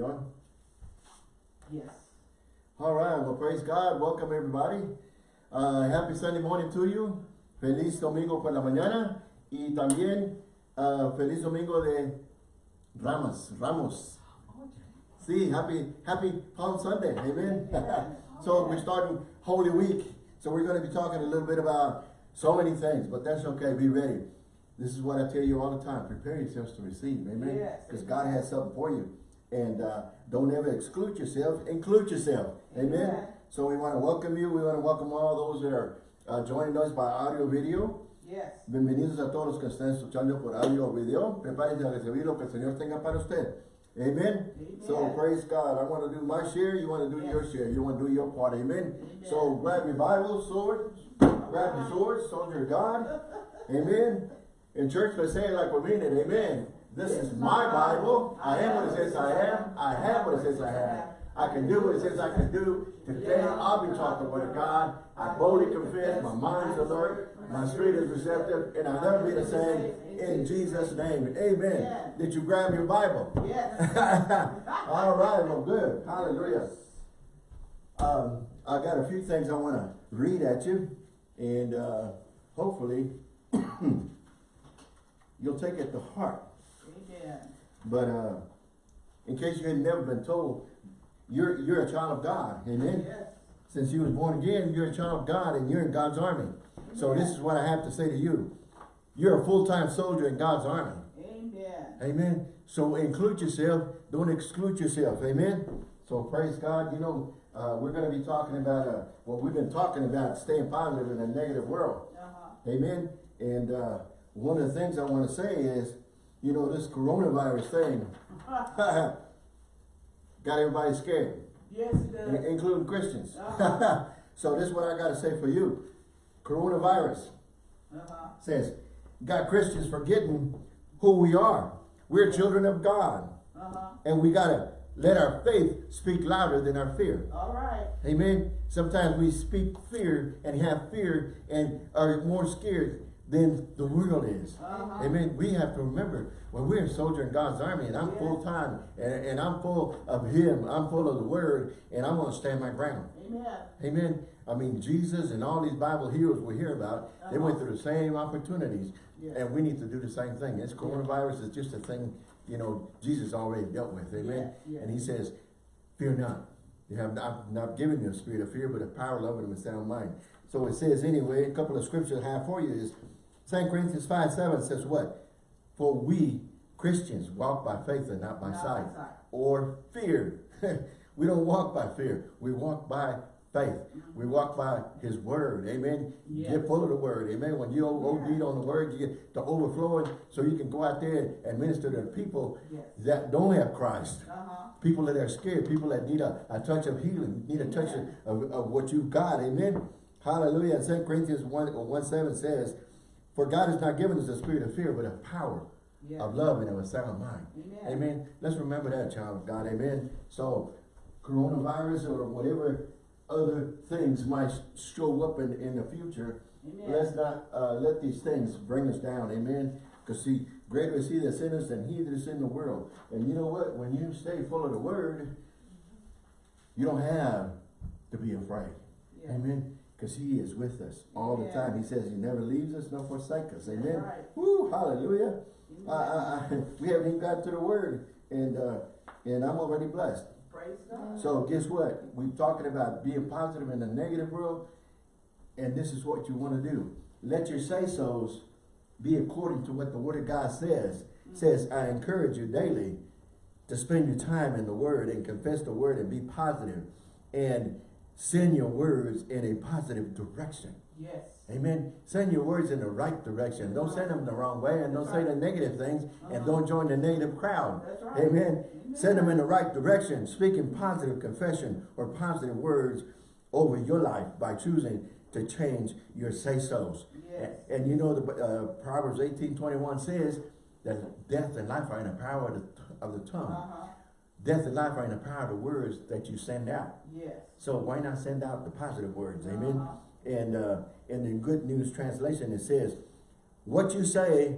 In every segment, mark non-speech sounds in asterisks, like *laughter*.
we on? Yes. All right, well, praise God. Welcome, everybody. Uh, happy Sunday morning to you. Feliz domingo por la mañana. Y también uh, feliz domingo de Ramos. Ramos. See, happy, happy Palm Sunday. Amen. *laughs* so we're starting Holy Week. So we're going to be talking a little bit about so many things, but that's okay. Be ready. This is what I tell you all the time. Prepare yourselves to receive. Amen. Yes. Because God has something for you. And uh, don't ever exclude yourself. Include yourself. Amen. Amen. So we want to welcome you. We want to welcome all those that are uh, joining us by audio video. Yes. Bienvenidos a todos los que están escuchando por audio o video. Prepárense a recibir lo que el Señor tenga para usted. Amen. So praise God. I want to do my share. You want to do your share. You want to do your part. Amen. Amen. So grab your Bible, sword. Grab your sword, soldier of God. *laughs* Amen. In church, let's say it like we mean it. Amen. This is my Bible. I am what it says I am. I have what it says I have. I can do what it says I can do. Today I'll be taught the word of God. I boldly confess. My mind's alert. My spirit is receptive. And I'll never be the same. In Jesus' name. Amen. Did you grab your Bible? Yes. *laughs* All right. Well, good. Hallelujah. Um, I got a few things I want to read at you. And uh, hopefully *clears throat* you'll take it to heart. Amen. But uh, in case you had never been told, you're you're a child of God. Amen. Yes. Since you was born again, you're a child of God and you're in God's army. So this is what I have to say to you. You're a full-time soldier in God's army. Amen. Amen. So include yourself. Don't exclude yourself. Amen. So praise God. You know, uh, we're going to be talking about uh, what we've been talking about, staying positive in a negative world. Uh-huh. Amen. And uh, one of the things I want to say is, you know, this coronavirus thing *laughs* got everybody scared, Yes, it does. including Christians. Uh-huh. *laughs* so this is what I got to say for you. Coronavirus Uh-huh. says, got Christians forgetting who we are. We're children of God. Uh-huh. And we got to let our faith speak louder than our fear. All right. Amen. Sometimes we speak fear and have fear and are more scared than the world is. Uh-huh. Amen. We have to remember when we're a soldier in God's army and I'm Yeah. full time and, and I'm full of Him, I'm full of the Word, and I'm going to stand my ground. Amen. Amen. I mean, Jesus and all these Bible heroes we hear about, they went through the same opportunities, Yeah. and we need to do the same thing. This coronavirus is just a thing, you know, Jesus already dealt with. Amen. Yeah, yeah. And He says, "Fear not. You have not, not given you a spirit of fear, but a power, love, and a sound mind." So it says anyway. A couple of scriptures I have for you is 2 Corinthians five seven says what? For we Christians walk by faith and not by Not by sight, sight. or fear. *laughs* we don't walk by fear. We walk by faith. We walk by his word. Amen. Yes. Get full of the word. Amen. When you OD on the word, you get the overflowing so you can go out there and minister to the people Yes. that don't have Christ. Uh-huh. People that are scared. People that need a, a touch of healing. Need a touch of, of, of what you've got. Amen. Hallelujah. And 2 Corinthians 1, 1 7 says, For God has not given us a spirit of fear, but of power, Yeah. of love, and of a sound mind. Amen. Amen. Let's remember that, child of God. Amen. So, coronavirus or whatever other things might show up in, in the future, Amen. let's not uh, let these things bring us down. Amen. Because see, greater is he that's in us than he that is in the world. And you know what? When you stay full of the word, you don't have to be afraid. Yeah. Amen. Because he is with us all the Yeah. time. He says he never leaves us nor forsake us. Amen. right. Woo, hallelujah. I, I, I, *laughs* we haven't even got to the word, and uh, and I'm already blessed. Praise God. So guess what? We're talking about being positive in the negative world, and this is what you want to do. Let your say-sos be according to what the Word of God says. Says, I encourage you daily to spend your time in the Word and confess the Word and be positive, and send your words in a positive direction. Yes. Amen. Send your words in the right direction. Don't send them the wrong way and don't say the negative things and don't join the negative crowd. That's right. Amen. Send them in the right direction, speaking positive confession or positive words over your life by choosing to change your say-sos. Yes. And, and you know, the uh, Proverbs 18, 21 says that death and life are in the power of the, of the tongue. Uh-huh. Death and life are in the power of the words that you send out. Yes. So why not send out the positive words? Amen. Uh-huh. And uh, in the Good News Translation, it says, what you say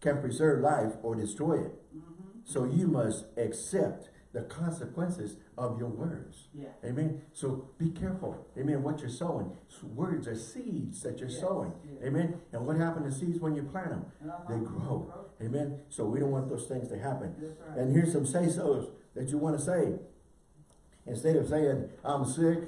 can preserve life or destroy it. Mm-hmm. So you must accept the consequences of your words. Yeah. Amen. So be careful. Amen. What you're sowing. Words are seeds that you're Yes, sowing. yes. Amen. And what happens to seeds when you plant them? They grow. Amen. So we don't want those things to happen. Right. And here's some say-sos that you want to say. Instead of saying, I'm sick,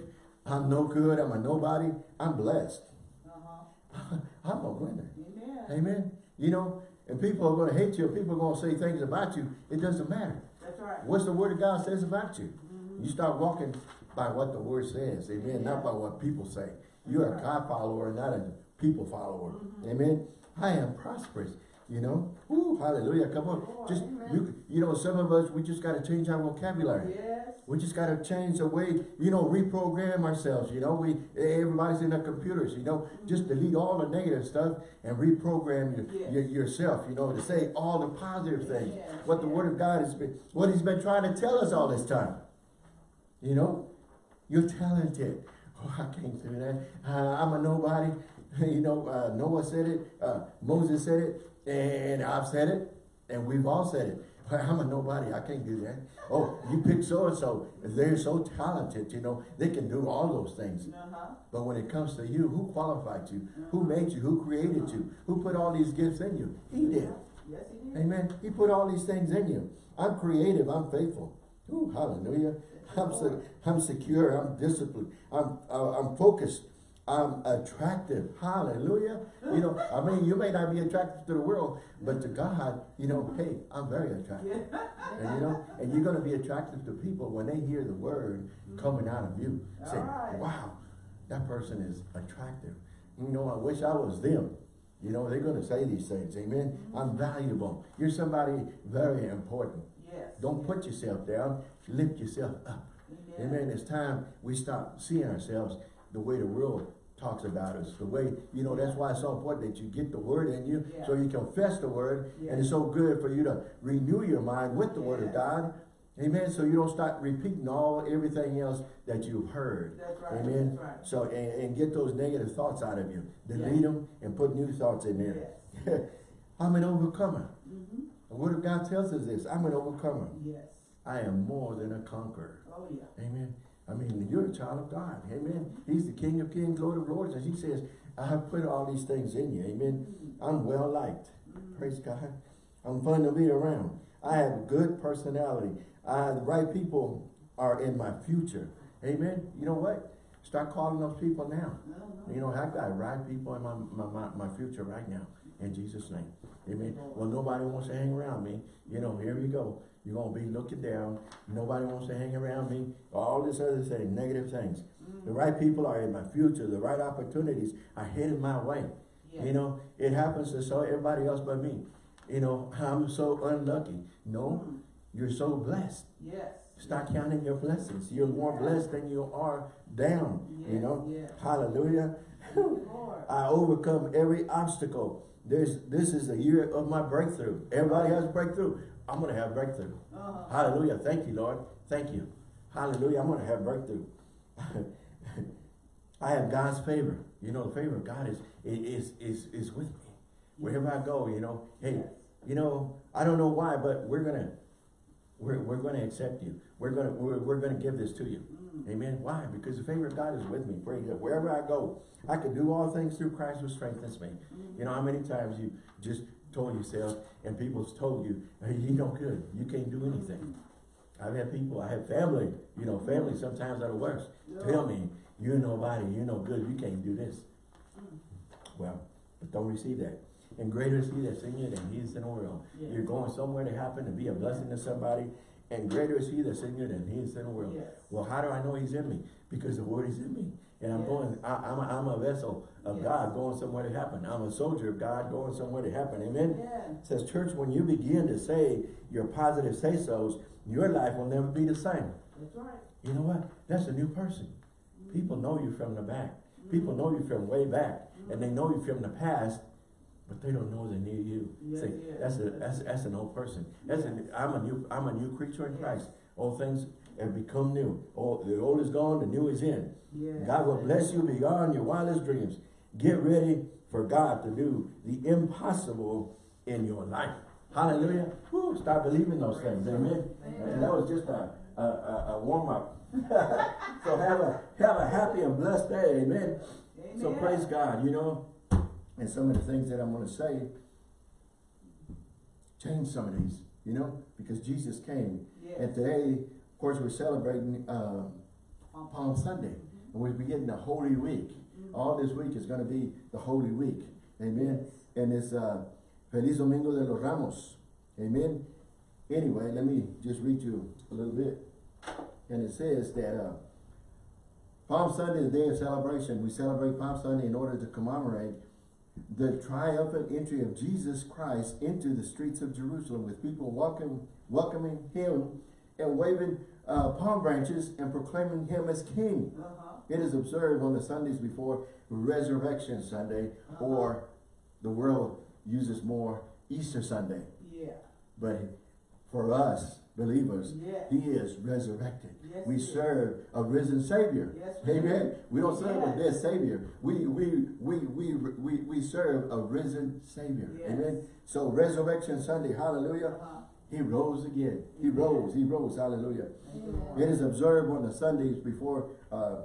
I'm no good, I'm a nobody, I'm blessed. Uh-huh. *laughs* I'm a winner. Amen. Amen. You know, and people are going to hate you, people are going to say things about you. It doesn't matter. That's right. What's the word of God says about you? Mhm. You start walking by what the word says. Amen. Not by what people say. You're a God follower, not a people follower. Mhm. Amen. I am prosperous. You know, Ooh, hallelujah. Come on, Lord, just amen. you. You know, some of us we just got to change our vocabulary. Yes. We just got to change the way, you know, reprogram ourselves. You know, we everybody's in their computers. You know, just delete all the negative stuff and reprogram your, Yes. your, yourself. You know, to say all the positive things. Yes, What the. Word of God has been, what He's been trying to tell us all this time. You know, you're talented. Oh, I can't do that. Uh, I'm a nobody. *laughs* You know, uh, Noah said it. Uh, Moses said it. And I've said it. And we've all said it. I'm a nobody. I can't do that. Oh, you pick so-and-so. They're so talented, you know. They can do all those things. Uh-huh. But when it comes to you, who qualified you? Who made you? Who created you? Who put all these gifts in you? He did. Yes, he did. Amen. He put all these things in you. I'm creative. I'm faithful. Ooh, hallelujah. I'm, se I'm secure. I'm disciplined. I'm, uh, I'm focused. I'm attractive. Hallelujah. You know, I mean, you may not be attractive to the world, but to God, you know, hey, I'm very attractive. And you know, and you're going to be attractive to people when they hear the word mm-hmm. coming out of you. Say, Alright. wow, that person is attractive. You know, I wish I was them. You know, they're going to say these things. Amen. Mm-hmm. I'm valuable. You're somebody very important. Yes. Don't put yourself down. Lift yourself up. Amen. It's time we stop seeing ourselves the way the world talks about us. The way, you know, that's why it's so important that you get the word in you Yeah. so you confess the word. Yeah. And it's so good for you to renew your mind with the word of God. Amen. So you don't start repeating all everything else that you've heard. That's right. Amen. Right. So and, and get those negative thoughts out of you. Delete Yeah. them and put new thoughts in there. Yes. *laughs* I'm an overcomer. Mm-hmm. The word of God tells us this. I'm an overcomer. Yes. I am more than a conqueror. Oh, yeah. Amen. I mean, you're a child of God. Amen. He's the King of Kings, Lord of Lords. And he says, I have put all these things in you. Amen. I'm well liked. Praise God. I'm fun to be around. I have good personality. I, the right people are in my future. Amen. You know what? Start calling those people now. No, no. You know, I've got right people in my, my, my, my future right now. In Jesus' name. Amen. Well, nobody wants to hang around me. You know, here we go. You're going to be looking down. Nobody wants to hang around me. All this other thing, negative things. The right people are in my future. The right opportunities are headed my way. Yes. You know, it happens to so everybody else but me. You know, I'm so unlucky. No, Mm. you're so blessed. Yes. Start counting your blessings. You're more blessed than you are down. You know, yes. hallelujah. Thank you, Lord. *laughs* I overcome every obstacle. There's, this is the year of my breakthrough. Everybody has breakthrough. I'm going to have breakthrough. Uh-huh. Hallelujah. Thank you, Lord. Thank you. Hallelujah. I'm going to have breakthrough. *laughs* I have God's favor. You know, the favor of God is, is, is, is with me. Wherever I go, you know, hey, Yes. you know, I don't know why, but we're going to, we're, we're going to accept you. We're going to, we're, we're going to give this to you. Mm. Amen. Why? Because the favor of God is with me. Praise God. Wherever I go, I can do all things through Christ who strengthens me. You know how many times you just told yourself and people's told you, hey, you no good. You can't do anything. I've had people, I have family, you know, family sometimes are the worst. Tell me, you're nobody, you're no good, you can't do this. Well, but don't receive that. And greater is he that's in you than he is in the world. Yes. You're going somewhere to happen to be a blessing to somebody, and greater is he that's in you than he is in the world. Yes. Well, how do I know he's in me? Because the word is in me. And I'm Yes. going, I, I'm, a, I'm a vessel of Yes. God going somewhere to happen. I'm a soldier of God going somewhere to happen. Amen? It says, church, when you begin to say your positive say-sos, your life will never be the same. That's right. You know what? That's a new person. People know you from the back. People mm-hmm. know you from way back. And they know you from the past, but they don't know they need you. Yes, See, yes. that's a that's that's an old person. That's a, I'm a new I'm a new creature in. Christ. All things have become new. All the old is gone, the new is in. God will bless you beyond your wildest dreams. Get ready for God to do the impossible in your life. Hallelujah. Woo, start believing those things. Amen. Amen. And that was just a, a, a, a warm up. *laughs* so have a have a happy and blessed day. Amen. So praise God, you know. And some of the things that I'm going to say, change some of these, you know, because Jesus came. Yes. And today, of course, we're celebrating um, Palm Sunday. And we're beginning the Holy Week. All this week is going to be the Holy Week. Amen. And it's uh, Feliz Domingo de los Ramos. Amen. Anyway, let me just read you a little bit. And it says that uh, Palm Sunday is a day of celebration. We celebrate Palm Sunday in order to commemorate the triumphant entry of Jesus Christ into the streets of Jerusalem with people welcome, welcoming him and waving uh, palm branches and proclaiming him as king. Uh-huh. It is observed on the Sundays before Resurrection Sunday Uh-huh. or the world uses more Easter Sunday. Yeah. But for us believers, Yes. he is resurrected. Yes, we he is. serve a risen Savior. Yes, we Amen. do. We don't serve a dead Savior. We we we we we, we serve a risen Savior. Amen. So Resurrection Sunday, hallelujah. Uh-huh. He rose again. He rose. He rose. Hallelujah. Lord. It is observed on the Sundays before uh,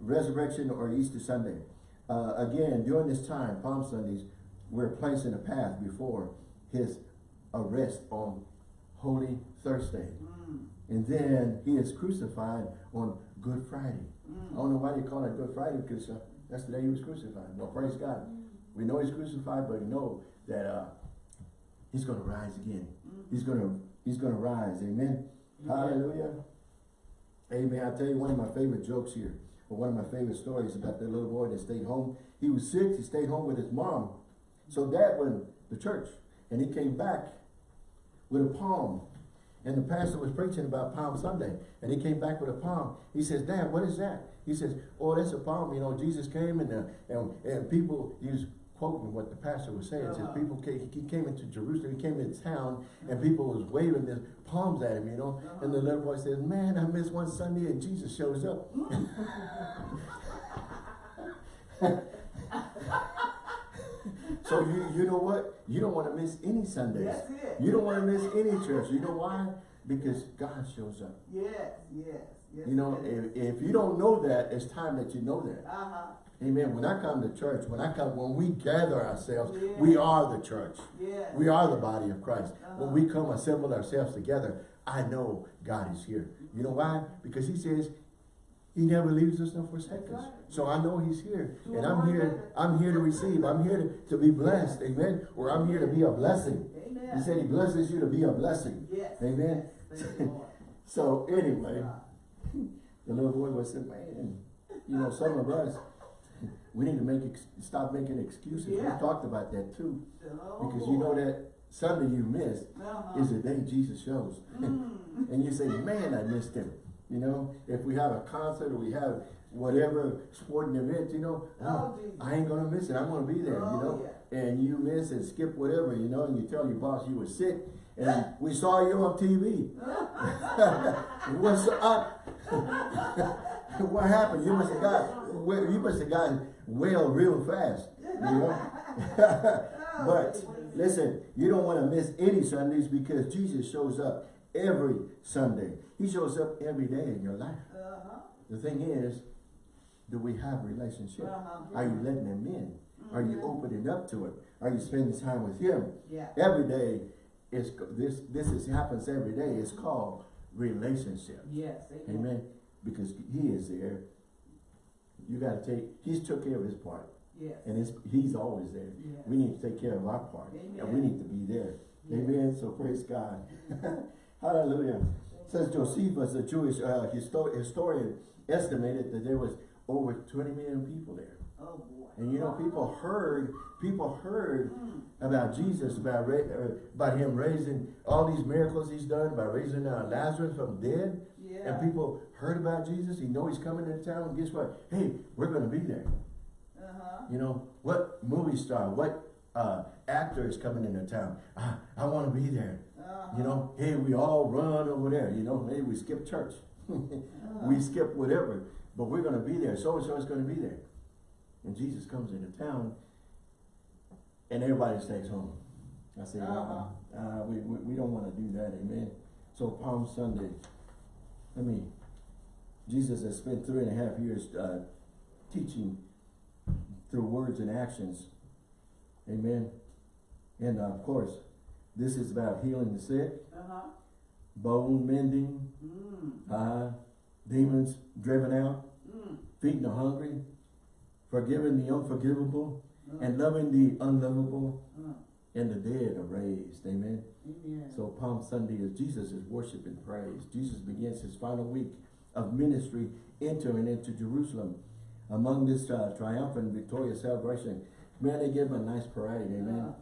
Resurrection or Easter Sunday. Uh, again, during this time, Palm Sundays, we're placing a path before his arrest on Holy Thursday. Mm. And then he is crucified on Good Friday. Mm. I don't know why they call it Good Friday because uh, that's the day he was crucified. Well, praise God. We know he's crucified, but we know that uh, he's going to rise again. He's going to he's going to rise. Amen. Hallelujah. Amen. I'll tell you one of my favorite jokes here, or one of my favorite stories about that little boy that stayed home. He was sick. He stayed home with his mom. So dad went to church, and he came back with a palm. And the pastor was preaching about Palm Sunday. And he came back with a palm. He says, Dad, what is that? He says, oh, that's a palm. You know, Jesus came and, uh, and, and people, he was quoting what the pastor was saying. It says, Uh-huh. people came, he came into Jerusalem, he came into town, and people was waving their palms at him, you know. And the little boy says, man, I missed one Sunday and Jesus shows up. *laughs* *laughs* *laughs* so you, you know what? You don't want to miss any Sundays. That's it. You don't want to miss any church. You know why? Because God shows up. Yes, yes, yes. You know, if, if you don't know that, it's time that you know that. Uh-huh. Amen. When I come to church, when I come, when we gather ourselves, Yeah. we are the church. Yes. We are the body of Christ. When Uh-huh. we come assemble ourselves together, I know God is here. You know why? Because he says he never leaves us nor forsakes us. So I know he's here. And I'm here. I'm here to receive. I'm here to, to be blessed. Amen. Or I'm here to be a blessing. Amen. He said he blesses you to be a blessing. Yes. Amen. Lord. *laughs* So anyway, Uh, *laughs* the little boy was saying, man, you know, some of us, *laughs* we need to make stop making excuses. Yeah. We talked about that too. oh, Because you know Lord. that Sunday you missed Uh-huh. is the day Jesus shows. Mm. and you say, man, I missed him. You know, if we have a concert or we have whatever sporting event, you know, Oh, oh, I ain't gonna miss it. I'm gonna be there, you Oh, know. yeah. And you miss and skip whatever, you know, and you tell your boss you were sick and we saw you on TV. *laughs* *laughs* What's up? *laughs* what happened? You must have got well, you must have gotten well real fast. You know? but listen, you don't want to miss any Sundays because Jesus shows up every Sunday. He shows up every day in your life. Uh-huh. The thing is, do we have a relationship? Uh-huh. Are you letting him in? Are you opening up to it? Are you spending time with him? Yeah. Every day is this this is happens every day. It's called relationship. Yes. Amen. Because he is there. You gotta take he's took care of his part. Yes. And it's, he's always there. Yeah. We need to take care of our part. Amen. And we need to be there. Yeah. Amen. So praise God. *laughs* Hallelujah. Says Josephus, a Jewish uh, histo historian, estimated that there was over 20 million people there. Oh boy. And you know, people heard, people heard Mm. about Jesus, about uh, about him raising all these miracles he's done, by raising uh, Lazarus from dead. Yeah. And people heard about Jesus. He know he's coming to town. Guess what? Hey, we're going to be there. Uh-huh. You know, what movie star, what uh, actor is coming into town? I, I want to be there. Uh-huh. You know, hey, we all run over there. You know, hey, we skip church. *laughs* we skip whatever. But we're going to be there. So-and-so is going to be there. And Jesus comes into town and everybody stays home. I said, Uh-huh. uh, uh, we, we, we don't wanna do that, amen. So Palm Sunday, I mean, Jesus has spent three and a half years, uh, teaching through words and actions. Amen. And uh, of course, this is about healing the sick, Uh-huh. bone mending, Mm. uh, demons driven out, Mm. feeding the hungry, forgiving the unforgivable, Mm. and loving the unlovable, Mm. and the dead are raised. Amen. Amen. So Palm Sunday is Jesus is worship and praise. Jesus begins his final week of ministry entering into Jerusalem. Among this uh, triumphant, victorious celebration, man, they give him a nice parade, amen.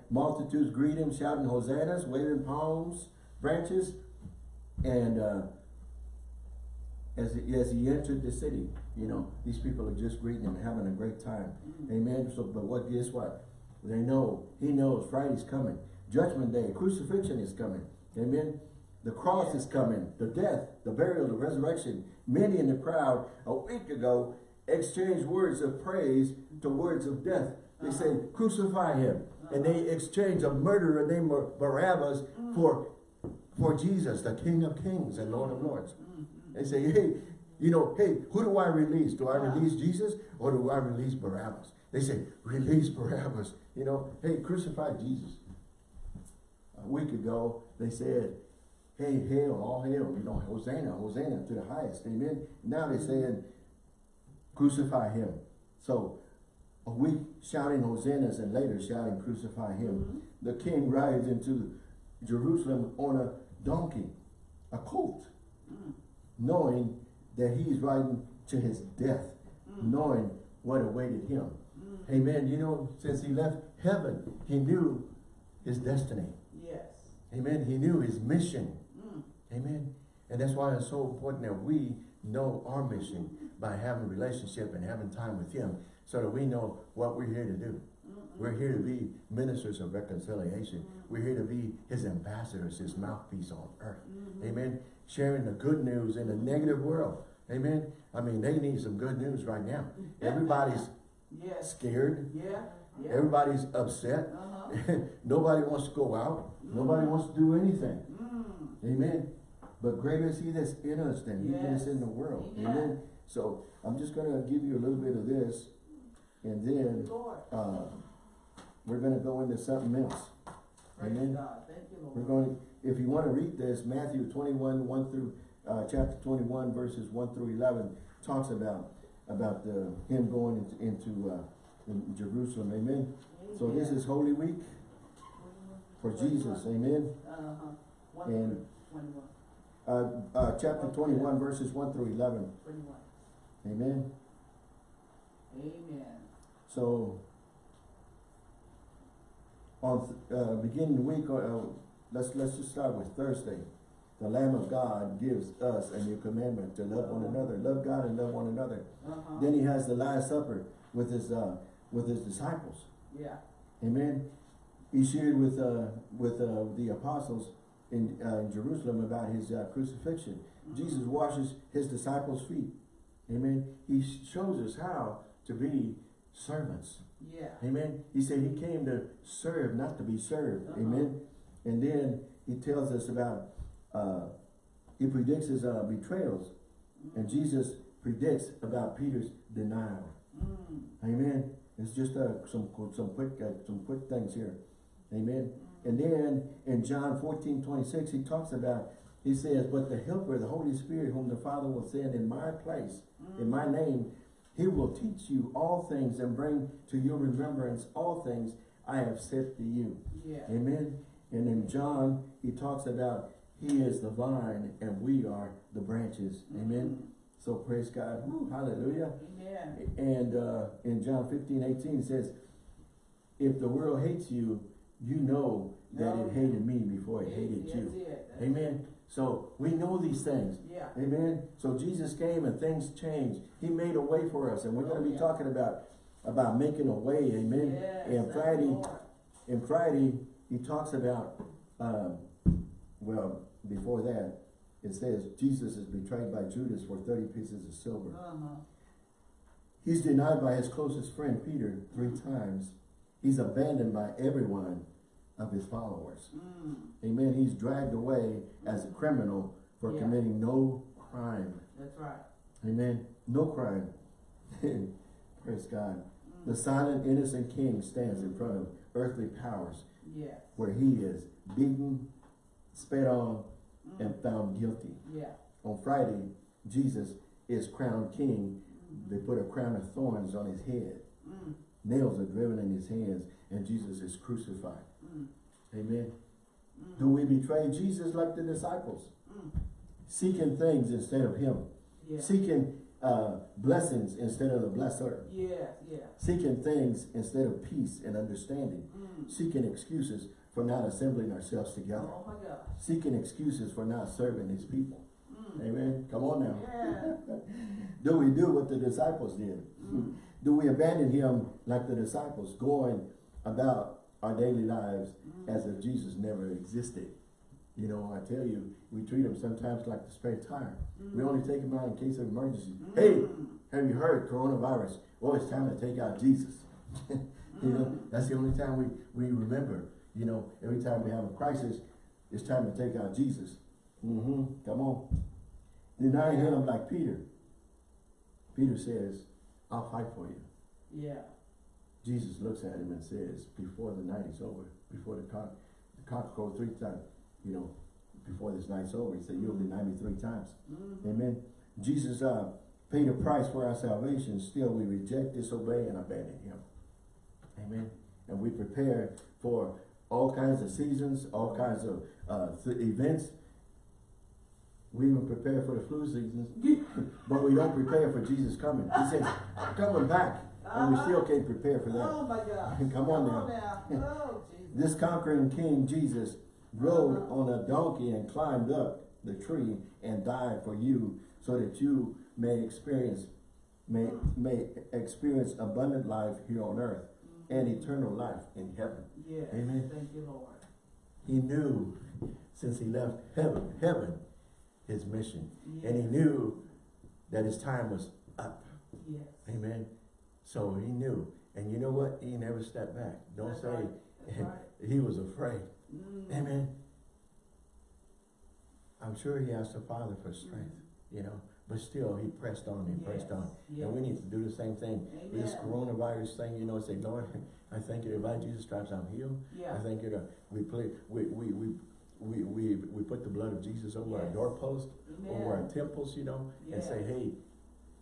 *laughs* Multitudes greet him, shouting hosannas, waving palms, branches, and uh, as, he, as he entered the city, you know, these people are just greeting him, having a great time. Mm. Amen. So, but what? Guess what? They know. He knows Friday's coming. Judgment Day, crucifixion is coming. Amen. The cross is coming. The death, the burial, the resurrection. Many in the crowd a week ago exchanged words of praise to words of death. They uh-huh. say, crucify him. And they uh-huh. exchange a murderer named Bar- Barabbas mm. for, for Jesus, the King of Kings and Lord of Lords. Mm-hmm. They say, hey, you know, hey, who do I release? Do I uh-huh. release Jesus or do I release Barabbas? They say, release Barabbas. You know, hey, crucify Jesus. A week ago, they said, hey, hail, all hail, you know, Hosanna, Hosanna to the highest, amen. Now they're mm-hmm. saying, crucify him. So, a week shouting hosannas and later shouting crucify him. Mm-hmm. The king rides into Jerusalem on a donkey, a colt, mm. knowing that he's riding to his death, mm. knowing what awaited him. Mm. Amen. You know, since he left heaven, he knew his destiny. Yes. Amen. He knew his mission. Mm. Amen. And that's why it's so important that we know our mission by having a relationship and having time with him so that we know what we're here to do. We're here to be ministers of reconciliation. We're here to be his ambassadors, his mouthpiece on earth. Amen. Sharing the good news in a negative world. Amen. I mean, they need some good news right now. Everybody's Yes. scared. Yeah. Yeah. Everybody's upset. Uh-huh. *laughs* Nobody wants to go out. Nobody wants to do anything. Mm. Amen. But greater is he that's in us than he that is in the world. Amen. Amen. So I'm just gonna give you a little bit of this and then uh, we're gonna go into something else. Praise Amen. You. We're going, if you wanna read this, Matthew twenty-one, one through, uh, chapter twenty-one, verses one through eleven, talks about, about the, him going into, into, uh, in Jerusalem. Amen. So this is Holy Week for Jesus. Amen. Uh-huh. And- Uh, uh, chapter twenty-one, verses one through eleven. Twenty-one. Amen. Amen. So, on, uh, beginning the week, uh, let's, let's just start with Thursday. The Lamb of God gives us a new commandment to love one another, love God and love one another. Uh-huh. Then he has the Last Supper with his, uh, with his disciples. Yeah. Amen. He shared with, uh, with, uh, the apostles in, uh, in Jerusalem about his, uh, crucifixion. Jesus washes his disciples' feet. Amen. He shows us how to be servants. Yeah. Amen. He said he came to serve, not to be served. Uh-huh. Amen. And then he tells us about, uh, he predicts his uh, betrayals. And Jesus predicts about Peter's denial. Mm. Amen. It's just uh, some some quick uh, some quick things here. Amen. And then in John 14, 26, he talks about, he says, but the helper, the Holy Spirit, whom the Father will send in my place, in my name, he will teach you all things and bring to your remembrance all things I have said to you. Yeah. Amen. And in John, he talks about he is the vine and we are the branches. Amen. So praise God. Woo, hallelujah. Amen. And uh, in John 15, 18, it says, if the world hates you, you know that No. it hated me before it hated That's you. it. That's Amen. So we know these things. Yeah. Amen. So Jesus came and things changed. He made a way for us. And we're going Oh, to be yeah. talking about, about making a way. Amen. Yes, and Friday, Lord. and Friday, he talks about, um, well, before that, it says Jesus is betrayed by Judas for 30 pieces of silver. Uh-huh. He's denied by his closest friend Peter three times. He's abandoned by everyone of his followers. Mm. Amen. He's dragged away as a criminal for Yeah. committing no crime. That's right. Amen. No crime. *laughs* Praise God. Mm. The silent, innocent king stands in front of earthly powers Yes. where he is beaten, spit on, Mm. and found guilty. Yeah. On Friday, Jesus is crowned king. They put a crown of thorns on his head. Mm. Nails are driven in his hands, and Jesus is crucified. Mm. Amen. Mm. Do we betray Jesus like the disciples? Mm. Seeking things instead of him. Yeah. Seeking uh, blessings instead of the blesser. Yeah. Yeah. Seeking things instead of peace and understanding. Mm. Seeking excuses for not assembling ourselves together. Oh my God. Seeking excuses for not serving his people. Mm. Amen. Come on now. Yeah. *laughs* Do we do what the disciples did? Do we abandon him like the disciples, going about our daily lives Mm. as if Jesus never existed? You know, I tell you, we treat him sometimes like the spare tire. We Mm. only take him out in case of emergency. Mm. Hey, have you heard coronavirus? Oh, it's time to take out Jesus. *laughs* you know, Mm. that's the only time we, we remember. You know, every time we have a crisis, it's time to take out Jesus. Mm-hmm. Come on. Deny him like Peter. Peter says, I'll fight for you. Yeah. Jesus looks at him and says, before the night is over, before the cock, the cock crows three times, you know, before this night's over, he said, you'll deny me three times. Mm. Amen. Jesus uh, paid a price for our salvation. Still, we reject, disobey, and abandon him. Amen. And we prepare for all kinds of seasons, all kinds of uh, th- events. We even prepare for the flu seasons, *laughs* but we don't prepare for Jesus coming. He says, coming back, and we still can't prepare for that. Oh my God. *laughs* Come on now. now. Oh *laughs* Jesus. This conquering king, Jesus, rode on a donkey and climbed up the tree and died for you so that you may experience may, may experience abundant life here on earth and eternal life in heaven. Yes. Amen. Thank you, Lord. He knew since he left heaven, heaven, his mission. And he knew that his time was up. Yes. Amen. So he knew. And you know what? He never stepped back. Don't That's say right. Right. *laughs* he was afraid. Mm. Amen. I'm sure he asked the Father for strength, you know, but still he pressed on, he pressed on. Yes. And we need to do the same thing. With This coronavirus thing, you know, say, Lord, *laughs* I thank you that by Jesus stripes I'm healed. Yeah. I thank you that we play, we, we, we, we, we, we put the blood of Jesus over our Yes. doorpost, over our Amen. temples, you know, and say, hey,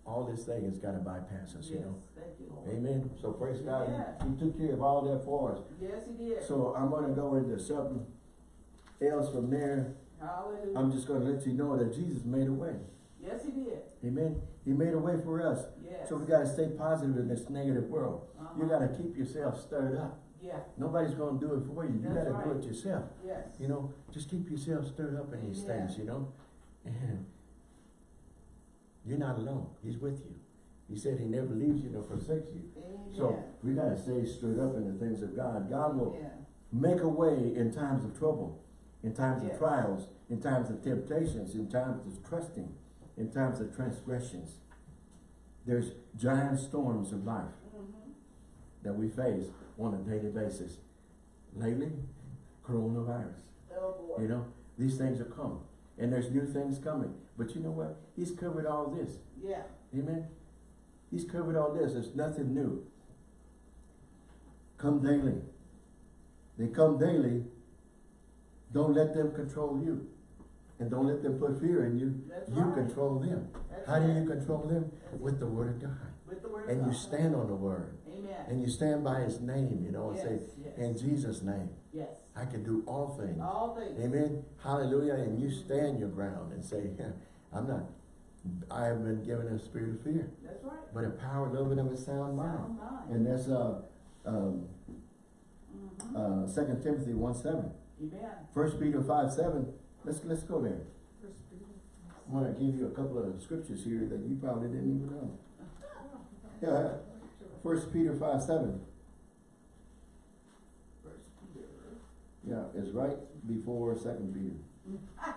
all this thing has got to bypass us, you know. Thank you, Lord. Amen. So praise God. He- took care of all that for us. Yes, He did. So I'm gonna go into something else from there. Hallelujah. I'm just gonna let you know that Jesus made a way. yes, He did. Amen. He made a way for us. Yes. So we gotta stay positive in this negative world. You Uh-huh. gotta keep yourself stirred up. Yeah. Nobody's gonna do it for you. You gotta do it yourself. Yes. You know, just keep yourself stirred up in these Amen. things, you know. And you're not alone. He's with you. He said he never leaves you nor forsakes you. Amen. So we gotta stay stirred up in the things of God. God will Yeah. make a way in times of trouble, in times of trials, in times of temptations, in times of trusting, in times of transgressions. There's giant storms of life Mhm. that we face on a daily basis. Lately, coronavirus. Oh. You know, these things are coming. And there's new things coming. But you know what? He's covered all this. Yeah. Amen. He's covered all this. There's nothing new. Come daily. They come daily. Don't let them control you. And don't let them put fear in you. That's you right. control them. That's How do you control them? With the word of God. With the word And you stand on the word. Amen. And you stand by his name, you know, and say, Yes, yes. in Jesus' name, Yes. I can do all things. All things. Amen. Hallelujah. And you stand your ground and say, I'm not, I have been given a spirit of fear, That's right. but a power, a little bit of a sound mind. Sound mind. And that's uh, um, Mhm. uh, 2 Timothy 1 7. Amen. 1 Peter 5 7. Let's, let's go there. I'm going to give you a couple of scriptures here that you probably didn't even know. Yeah. 1 Peter 5 7. First Peter. Yeah, it's right before 2 Peter. *laughs*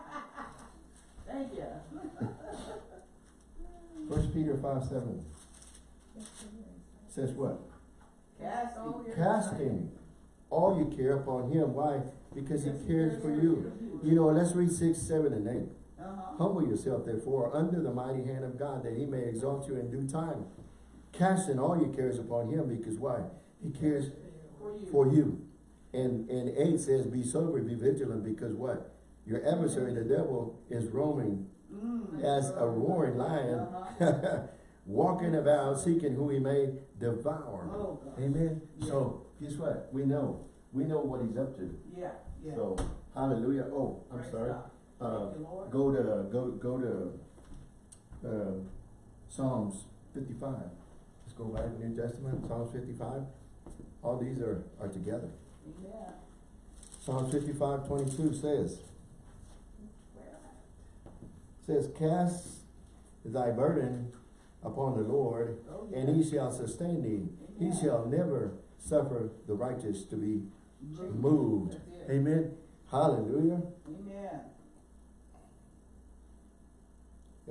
Thank you. *laughs* 1 Peter 5 7 says what? Cast all your Casting all you care upon him. Why? Because he cares for you. You know, let's read six, seven, and eight. Uh-huh. Humble yourself therefore under the mighty hand of God that he may exalt you in due time. Casting all your cares upon him because why? He cares For you. for you. And, and eight says, be sober, be vigilant because what? Your adversary, the devil, is roaming Mm, as a roaring lion, *laughs* walking about seeking who he may devour. Oh. Amen. So guess what? We know. We know what he's up to. Yeah, yeah. So hallelujah. Oh, I'm Praise sorry. Uh, you, go to go go to uh, Psalms 55. Let's go back to the New Testament. Psalms 55. All these are are together. Amen. Psalms 55, 22 says, says, Cast thy burden upon the Lord, Oh, and he shall sustain thee. He shall never suffer the righteous to be Moved. moved. Amen. Hallelujah. Amen.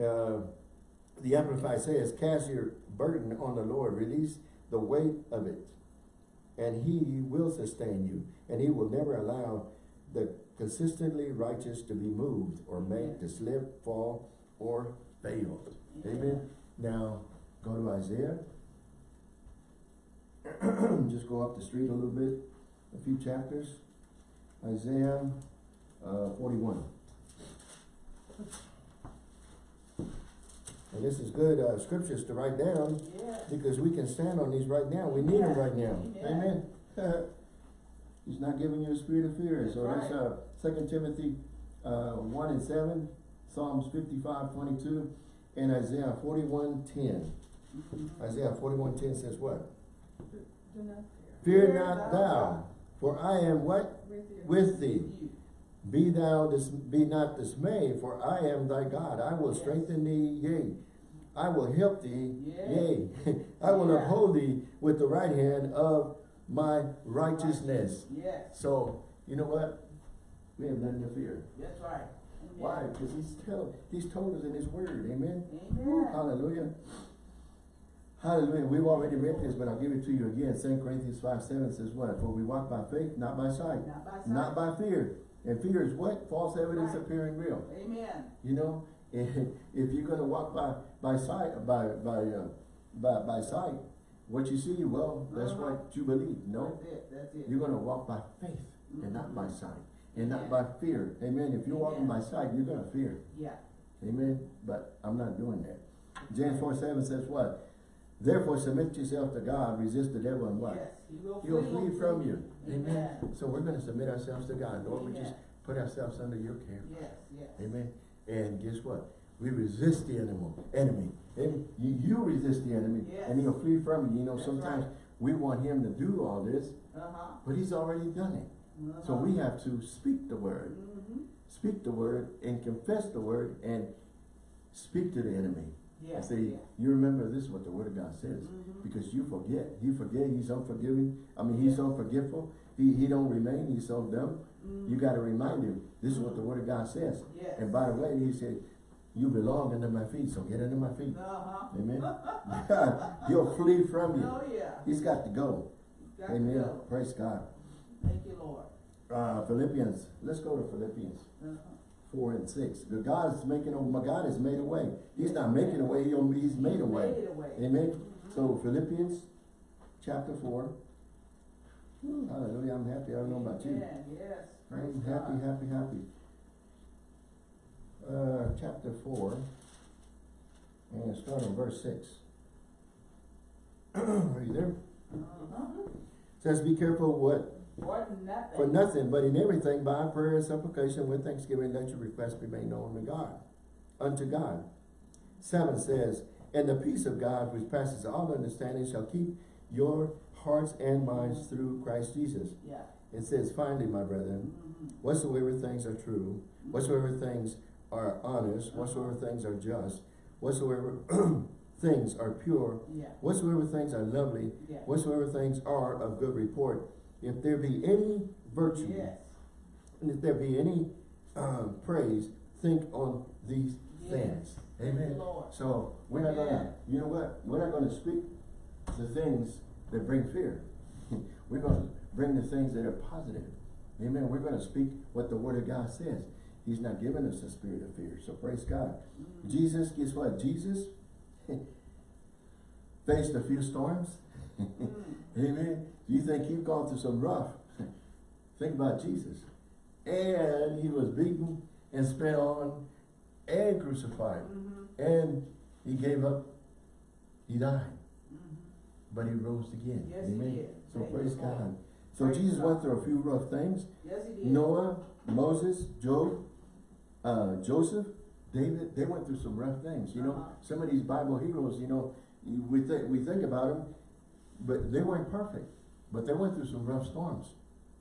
Uh, the Amplified says, Cast your burden on the Lord, release the weight of it, and he will sustain you, and he will never allow the consistently righteous to be moved or made to slip, fall, or fail. Amen. Now, go to Isaiah. *clears throat* Just go up the street a little bit, a few chapters. Isaiah uh, 41. And this is good uh, scriptures to write down Yes. because we can stand on these right now. We need them right now. Amen. Amen. *laughs* He's not giving you a spirit of fear. So That's that's uh, 2 Timothy uh, 1 and 7, Psalms 55, 22, and Isaiah 41, 10. Isaiah 41, 10 says what? Do not Fear Fear not thou thou, for I am what? With you. With thee. Be thou dis- be not dismayed, for I am thy God. I will Yes. strengthen thee, yea. I will help thee, Yes. yea. *laughs* I will Yeah. uphold thee with the right hand of my righteousness. Yes. So, you know what? We have nothing to fear. That's right. Amen. Why? Because he's tell he's told us in his word. Amen. Amen. Hallelujah. Hallelujah. We've already read this, but I'll give it to you again. 2 Corinthians 5 7 says what? For we walk by faith, not by sight. Not by sight. Not by fear. And fear is what? False evidence Right. appearing real. Amen. You know, *laughs* if you're gonna walk by by sight by by uh, by by sight, what you see, well, that's Uh-huh. what you believe. No, That's it. That's it. you're gonna walk by faith and not by sight, and not by fear. Amen. If you're walking by sight, you're gonna fear. Yeah. Amen. But I'm not doing that. James four seven says what? Therefore submit yourself to God, resist the devil, and what? Yes. He will He'll flee from you. Amen. Amen. So we're gonna submit ourselves to God. Lord, we just put ourselves under your care. Yes. Yes. Amen. And guess what? We resist the enemy. Enemy. You, you resist the enemy, Yes. and he'll flee from you. You know, That's sometimes right. we want him to do all this, Uh-huh. but he's already done it. So Uh-huh. we have to speak the word, Mm-hmm. speak the word, and confess the word, and speak to the enemy. Yeah. And say, you remember this is what the word of God says. Mhm. Because you forget. You forget he's unforgiving. I mean, he's Yeah. He, he don't remain. He's so dumb. Mhm. You got to remind him, this is what the word of God says. Yes. And by the way, he said, you belong under my feet, so get under my feet. Uh-huh. Amen. *laughs* *laughs* He'll flee from you. Oh, yeah. He's got to go. Got to Amen. go. Praise God. Thank you, Lord. Uh, Philippians, let's go to Philippians Uh-huh. 4 and 6. Because God is making, a- my God has made a way. He's not making a way, he'll, he's made a way. Made a way. Amen. So Philippians chapter 4. Whew, Hallelujah. I'm happy. I don't know about you. Amen. Yes. Praise I'm happy, God. happy, happy. Uh, chapter four, and start on verse six. *clears throat* Are you there? Uh-huh. Says, be careful what, For nothing. for nothing, but in everything by prayer and supplication with thanksgiving, let your requests be made known to God, unto God. Seven says, and the peace of God which passes all understanding shall keep your hearts and minds through Christ Jesus. Yeah. It says, finally, my brethren, Mhm. whatsoever things are true, whatsoever things are honest, whatsoever things are just, whatsoever *clears throat* things are pure, Yeah. whatsoever things are lovely, Yeah. whatsoever things are of good report, if there be any virtue, Yes. and if there be any um, praise, think on these Yes. things. Amen. Lord. So we're not gonna, you know what? We're not gonna speak the things that bring fear. *laughs* We're going to bring the things that are positive. Amen. We're going to speak what the Word of God says. He's not giving us a spirit of fear. So praise God. Jesus, guess what? Jesus *laughs* faced a few storms. *laughs* Amen. You think you've gone through some rough. *laughs* Think about Jesus. And he was beaten and spit on and crucified. And he gave up. He died. But he rose again. Yes, he Amen. did. So praise you, Lord. God. So Praise Jesus God. went through a few rough things. Yes, he did. Noah, Moses, Job, uh, Joseph, David, they went through some rough things. You know, Uh-huh. some of these Bible heroes, you know, we think we think about them, but they weren't perfect. But they went through some rough storms.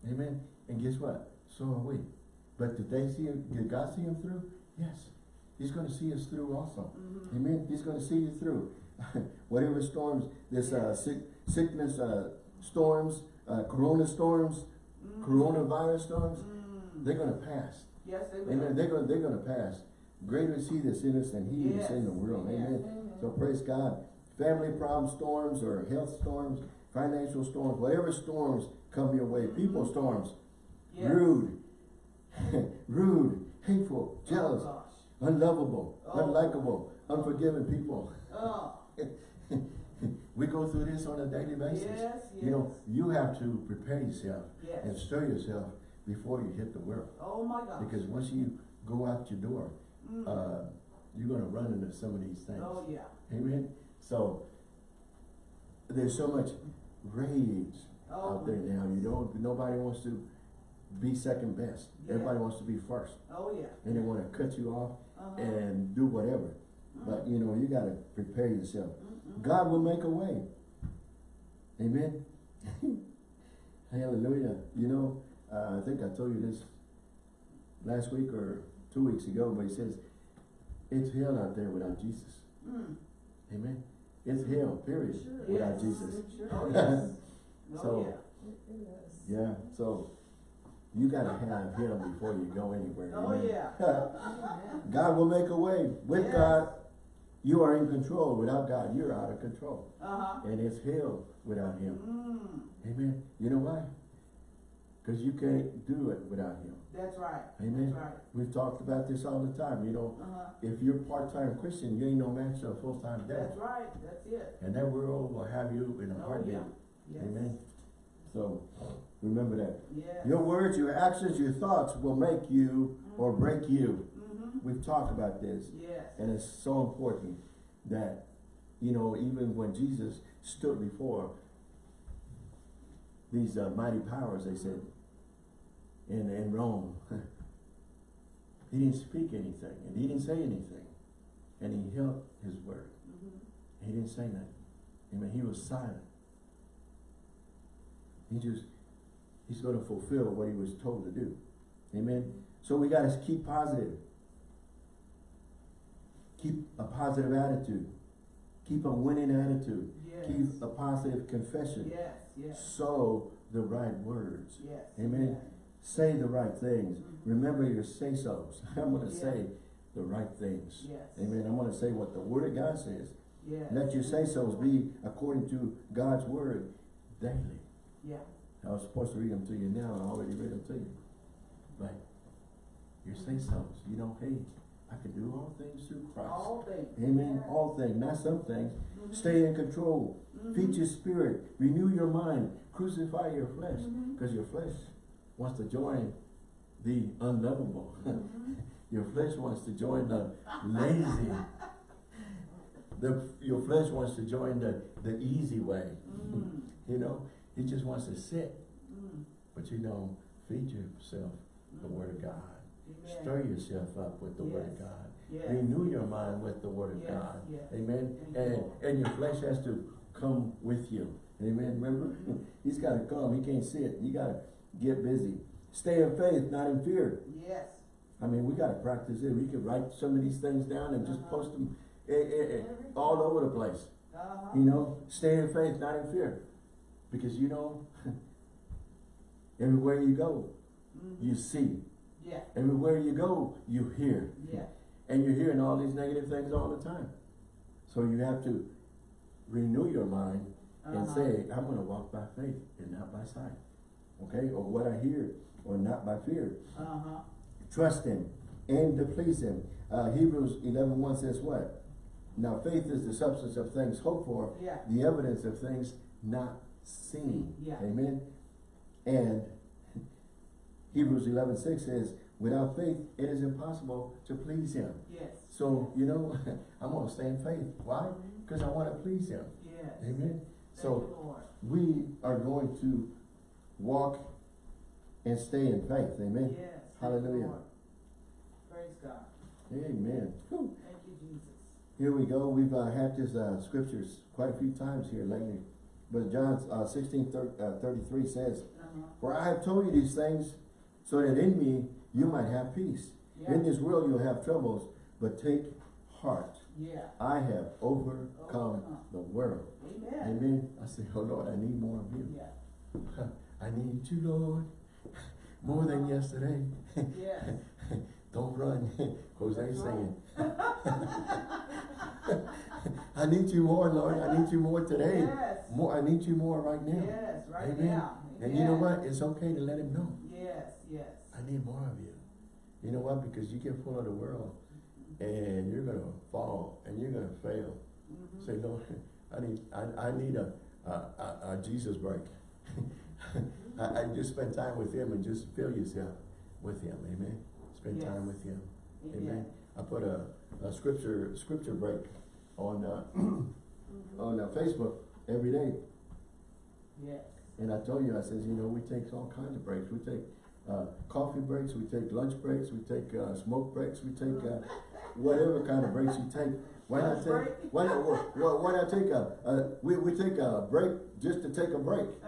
Amen. And guess what? So are we. But did they see him? Did God see him through? Yes. He's going to see us through also. Mhm. Amen. He's going to see you through. *laughs* Whatever storms, this uh, sick, sickness uh, storms, uh, corona storms, Mhm. coronavirus storms, Mm. they're going to pass. Yes, they will. Amen. They're going they're going to pass. Greater is he that's in us than he that's in the Yes. world. Yes. Amen. So praise God. Family problem storms or health storms, financial storms, whatever storms come your way, people storms, Yes. rude, *laughs* rude, hateful, Oh, jealous, gosh. unlovable, Oh. unlikable, unforgiving people. Oh, *laughs* we go through this on a daily basis. yes, yes. You know, you have to prepare yourself and stir yourself before you hit the world. Oh, my gosh. Because once you go out your door, Mm. uh, you're gonna run into some of these things. Oh, yeah. Amen? So, there's so much rage Oh, out there now, you don't. nobody wants to be second best. Yeah. Everybody wants to be first, Oh, yeah. and they wanna cut you off Uh-huh. and do whatever. But, you know, you gotta prepare yourself. God will make a way. Amen? *laughs* Hallelujah. You know, uh, I think I told you this last week or two weeks ago, but he says, it's hell out there without Jesus. Mm. Amen? It's hell, period, without Yes. Jesus. Oh, yes. So, Oh, yeah. Yeah, so you gotta have him before you go anywhere. Oh, yeah. *laughs* God will make a way. With Yes. God, you are in control. Without God, you're out of control. Uh-huh. And it's hell without him. Mm. Amen. You know why? Because you can't do it without him. That's right. Amen. That's right. We've talked about this all the time. You know, Uh-huh. if you're part-time Christian, you ain't no match to a full-time dad. That's right. That's it. And that world will have you in a Oh, heartbeat. yeah. Yes. Amen. So, remember that. Yes. Your words, your actions, your thoughts will make you or break you. Mm-hmm. We've talked about this. Yes. And it's so important that, you know, even when Jesus stood before these uh, mighty powers, they said, in, in Rome, *laughs* he didn't speak anything and he didn't say anything. And he held his word. Mm-hmm. He didn't say nothing. Amen. He was silent. He just, he's going to fulfill what he was told to do. Amen. So we got to keep positive. Keep a positive attitude. Keep a winning attitude. Yes. Keep a positive confession. Yes. Yes. Sow the right words. Yes. Amen. Say the right things. Mhm. Remember your say-sos. *laughs* I'm going to Yeah. say the right things. Yes. Amen. I'm going to say what the Word of God says. Yes. Let your say-sos be according to God's Word daily. Yeah. I was supposed to read them to you now. I already read them to you. But your say-sos, you don't hey, I can do all things through Christ. All things. Amen. All things, not some things. Mhm. Stay in control. Mhm. Feed your spirit. Renew your mind. Crucify your flesh. Because your flesh wants to join the unlovable. Mhm. *laughs* your flesh wants to join the lazy. The, your flesh wants to join the, the easy way. Mm. *laughs* You know, it just wants to sit. Mm. But you know, feed yourself the Word of God. Stir yourself up with the Word of God. Yes. Renew your mind with the Word of Yes, God. yes. Amen. And, and your flesh has to come with you. Amen. Remember? *laughs* He's got to come. He can't sit. You got to get busy. Stay in faith, not in fear. Yes. I mean, we got to practice it. We could write some of these things down and just Uh-huh. post them eh, eh, eh, all over the place. Uh-huh. You know, stay in faith, not in fear. Because you know, *laughs* everywhere you go, Mhm. you see. Yeah. Everywhere you go, you hear. Yeah. And you're hearing all these negative things all the time. So you have to renew your mind and Uh-huh. say, I'm gonna walk by faith and not by sight. Okay, or what I hear, or not by fear. Uh-huh. Trust him, and to please him. Uh, Hebrews eleven one says what? Now faith is the substance of things hoped for, Yeah. the evidence of things not seen. Yeah. Amen. And Hebrews eleven six says, without faith, it is impossible to please him. Yes. So, you know, *laughs* I'm gonna stay in faith. Why? Because I wanna please him. Yes. Amen. Thank So we are going to walk and stay in faith. Amen. Yes. Hallelujah. Praise God. Amen. Whew. Thank you, Jesus. Here we go. We've uh, had this uh, scriptures quite a few times here lately. But John uh, 16, thir- uh, 33 says, Uh-huh. For I have told you these things so that in me you might have peace. Yeah. In this world you'll have troubles, but take heart. Yeah. I have overcome Overcome. the world. Amen. Amen. I say, oh Lord, I need more of you. Yeah. *laughs* I need you, Lord, *laughs* more than uh-huh. yesterday. Yes. *laughs* Don't run. Jose That's saying. I need you more, Lord. I need you more today. Yes. More. I need you more right now. Yes, right Amen. now. And you know what? It's okay to let him know. Yes, yes. I need more of you. You know what? Because you get full of the world and you're gonna fall and you're gonna fail. Mhm. Say, Lord, I need I, I need a, a, a, a Jesus break. *laughs* I, I just spend time with him and just fill yourself with him. Amen. Spend Yes. time with him. Amen. Amen. I put a, a scripture scripture break on uh, *clears throat* Mhm. on uh, Facebook every day. Yes. And I told you, I says, you know, we take all kinds of breaks. We take uh, coffee breaks, we take lunch breaks, we take uh, smoke breaks, we take uh, whatever kind of breaks you take. Why not take? Why not? Why, why not take a? Uh, we we take a break just to take a break. *laughs* *laughs*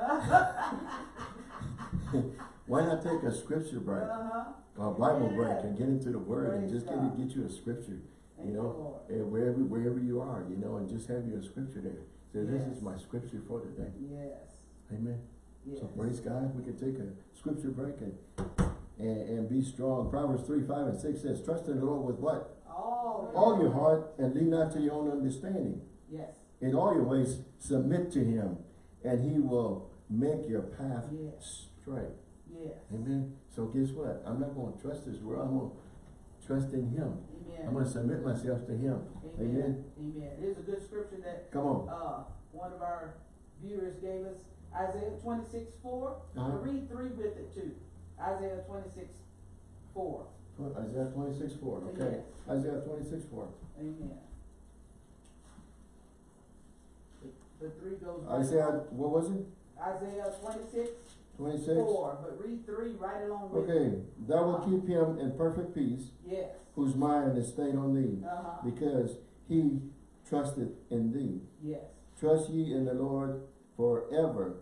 why not take a scripture break, Uh-huh. a Bible Yeah. break, and get into the Word and just get God. get you a scripture, Thank you you, know, Lord. and wherever wherever you are, you know, and just have your scripture there. So this is my scripture for today. Yes. Amen. Yes. So praise God, we can take a scripture break and, and, and be strong. Proverbs three, five, and six says, trust in the Lord with what? All. All your heart and lean not to your own understanding. Yes. In all your ways, submit to him and he will make your path Yes. straight. Yes. Amen. So guess what? I'm not going to trust this world. I'm going to trust in him. Amen. I'm going to submit myself to him. Amen. Amen. There's a good scripture that Come on. uh, one of our viewers gave us, Isaiah twenty-six, four. Uh-huh. Read three with it too. Isaiah twenty-six, four. Isaiah 26, 4. Okay. Isaiah 26, 4. Amen. The, the three goes. right Isaiah, along- what was it? Isaiah twenty-six, 26? four, but read three right along with it. Okay, thou will keep him in perfect peace, Yes. whose mind is stayed on thee, Uh-huh. because he trusted in thee. Yes. Trust ye in the Lord forever,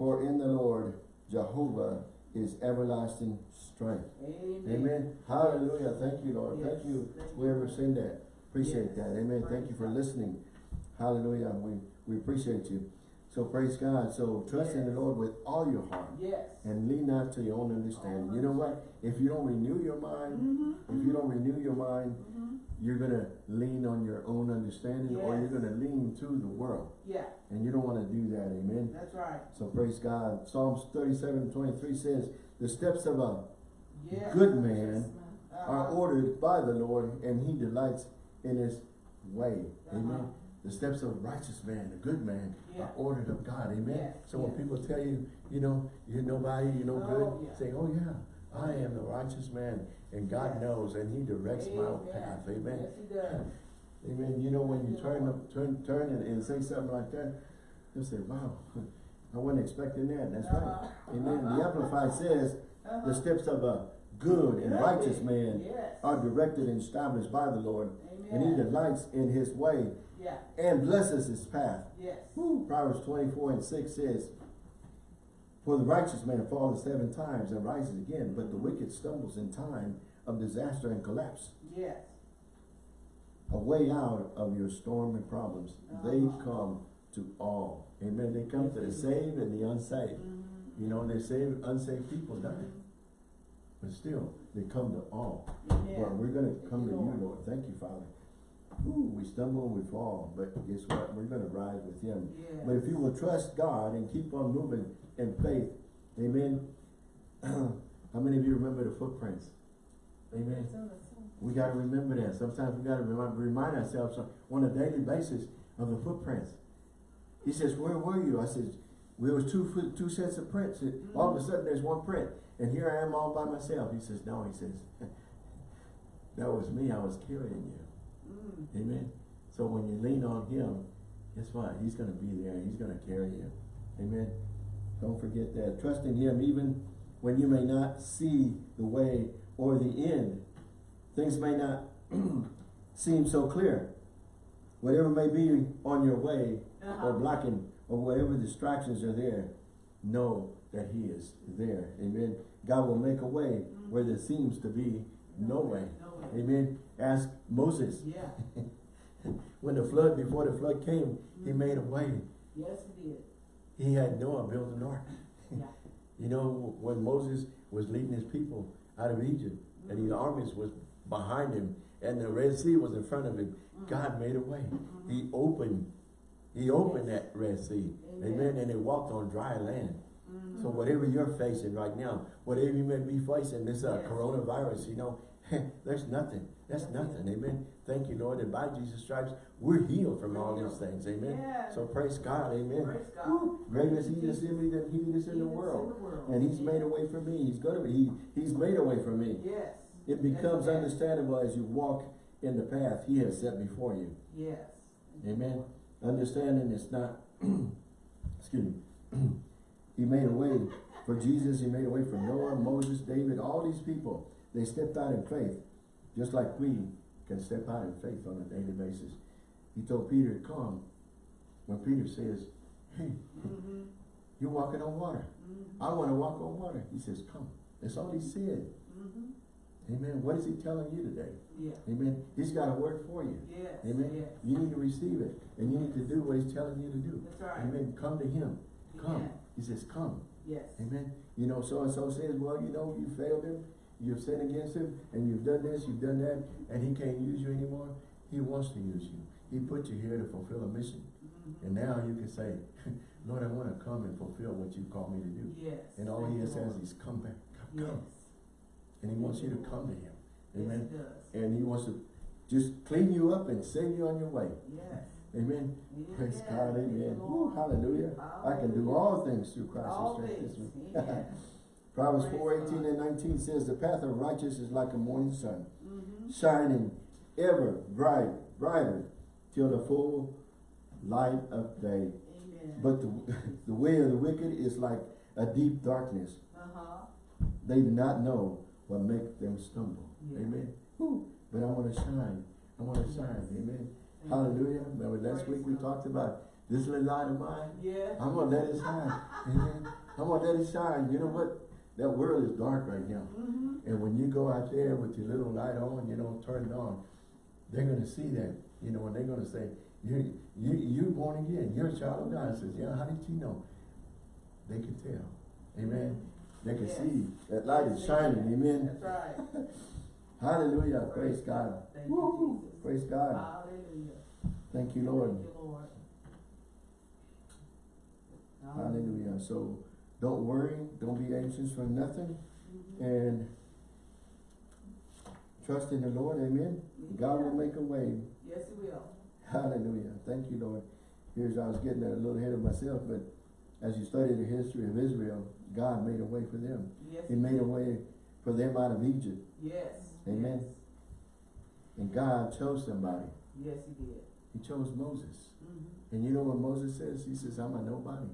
for in the Lord Jehovah is everlasting strength. Amen. Amen. Hallelujah. Thank you, Lord. Yes. Thank you, Thank you. whoever said that. Appreciate Yes. that. Amen. Thank you for listening. Hallelujah. We, we appreciate you. So praise God. So trust in the Lord with all your heart Yes. and lean not to your own understanding. You know what? If you don't renew your mind, Mm-hmm. if you don't renew your mind, Mm-hmm. you're gonna lean on your own understanding or you're gonna lean to the world. Yeah, And you don't wanna do that, amen? that's right. So praise God. Psalms 37, 23 says, the steps of a Yes. good man Uh-huh. are ordered by the Lord and he delights in his way. Amen. The steps of a righteous man, a good man, Yeah. are ordered of God. Amen. Yes, So when people tell you, you know, you're nobody, you're no Oh, good, yeah. say, oh yeah, I am the righteous man and God knows and he directs my path. Amen. Yes, he does. Amen. You know, when you turn, up- turn, turn and, and say something like that, you say, wow, *laughs* I wasn't expecting that. That's right. Uh-huh. Amen. The *laughs* Amplified says, Uh-huh. the steps of a good and righteous man Yes. are directed and established by the Lord, and he delights in his way Yeah, and blesses his path. yes. Woo. Proverbs 24 and 6 says, For the righteous man falleth seven times and rises again, but the wicked stumbles in time of disaster and collapse. Yes. A way out of your storm and problems. They Uh-huh. come to all. Amen. They come to the saved and the unsaved. Mhm. You know, they saved, unsaved people die. But still, they come to all. Amen. Well, we're gonna Thank come to you. Lord. Thank you, Father. Ooh, we stumble and we fall, but guess what? We're gonna rise with him. Yes. But if you will trust God and keep on moving in faith, amen. *clears throat* How many of you remember the footprints? Amen. We gotta remember that. Sometimes we gotta remind, remind ourselves on a daily basis of the footprints. He says, where were you? I said, there was two foot, two sets of prints. And All of a sudden, there's one print. And here I am all by myself. He says, no, he says, *laughs* that was me. I was carrying you. Mm. Amen. So when you lean on him, guess what? He's gonna be there. He's gonna carry you. Amen. Don't forget that. Trust in him even when you may not see the way or the end. Things may not *clears throat* seem so clear. Whatever may be on your way or Uh-huh. blocking or whatever distractions are there, know that he is there. Amen. God will make a way where there seems to be no way. No way. Amen. Ask Moses Yeah, *laughs* when the flood, before the flood came, he mm-hmm. made a way. yes, he did. He had Noah build an ark. Yeah. *laughs* You know, when Moses was leading his people out of Egypt, and the mm-hmm. armies was behind him, and the Red Sea was in front of him, mm-hmm. God made a way. He opened, he opened that Red Sea. Amen. Amen. And they walked on dry land. So whatever you're facing right now, whatever you may be facing, this uh, Yes. coronavirus, you know, *laughs* there's nothing. That's nothing. Amen. Thank you, Lord, that by Jesus' stripes, we're healed from all these things. Amen. Yes. So praise God. Amen. Praise God. Woo. Greater is he that's in me than he that's in the world. in the world. And he's made a way for me. He's gonna be, he, he's made a way for me. Yes. It becomes Yes. understandable as you walk in the path he has set before you. Yes. Amen. Understanding it's not, *clears throat* excuse me. *clears throat* he made a way for Jesus. He made a way for Noah, Moses, David, all these people. They stepped out in faith, just like we can step out in faith on a daily basis. He told Peter to come. When Peter says, hey, Mhm. you're walking on water. Mhm. I want to walk on water. He says, come. That's all he said. Mhm. Amen. What is he telling you today? Yeah. Amen. He's got a word for you. Yes. Amen. Yes. You need to receive it. And you need to do what he's telling you to do. That's right. Amen. Come to him. Come. Yeah. He says, come. Yes. Amen. You know, so-and-so says, well, you know, you failed him. You've sinned against him. And you've done this, you've done that. And he can't use you anymore. He wants to use you. He put you here to fulfill a mission. Mhm. And now you can say, *laughs* Lord, I want to come and fulfill what you called me to do. Yes. And all he says is, come back. Come. Yes. come. And he wants you to come to him. Yes, Amen. does. And he wants to just clean you up and send you on your way. Yes. Amen. Yes. Praise God. Amen. Lord. Woo, hallelujah. I can do all things through Christ who All strengthens me. *laughs* Proverbs Praise 4, 18 and 19 says, The path of righteous is like a morning sun, Mhm. shining ever bright, brighter, till the full light of day. Amen. But the, *laughs* the way of the wicked is like a deep darkness. Uh-huh. They do not know what makes them stumble. Yeah. Amen. Woo. But I want to shine. I want to shine. Amen. Thank Hallelujah. Remember last Praise week we God. talked about this little light of mine. Yeah. I'm gonna let it shine. Amen. I'm gonna let it shine. You know what? That world is dark right now. Mm-hmm. And when you go out there with your little light on, you know, turn it on, they're gonna see that, you know, and they're gonna say, you, you, you're born again, you're a child of God. I says, yeah, how did you know? They can tell. Amen. They can Yes. see that light is shining. Amen. That's right. *laughs* Hallelujah. Praise Praise God. God. Thank you, Jesus. Praise God. Hallelujah. Thank you, Lord. Thank you, Lord. Hallelujah. So don't worry. Don't be anxious for nothing. Mhm. And trust in the Lord. Amen. God will make a way. Yes, He will. Hallelujah. Thank you, Lord. Here's, I was getting a little ahead of myself, but as you study the history of Israel, God made a way for them. Yes. He made a way for them out of Egypt. Yes. Amen. And God chose somebody. Yes, He did. He chose Moses. Mhm. And you know what Moses says? He says, I'm a nobody.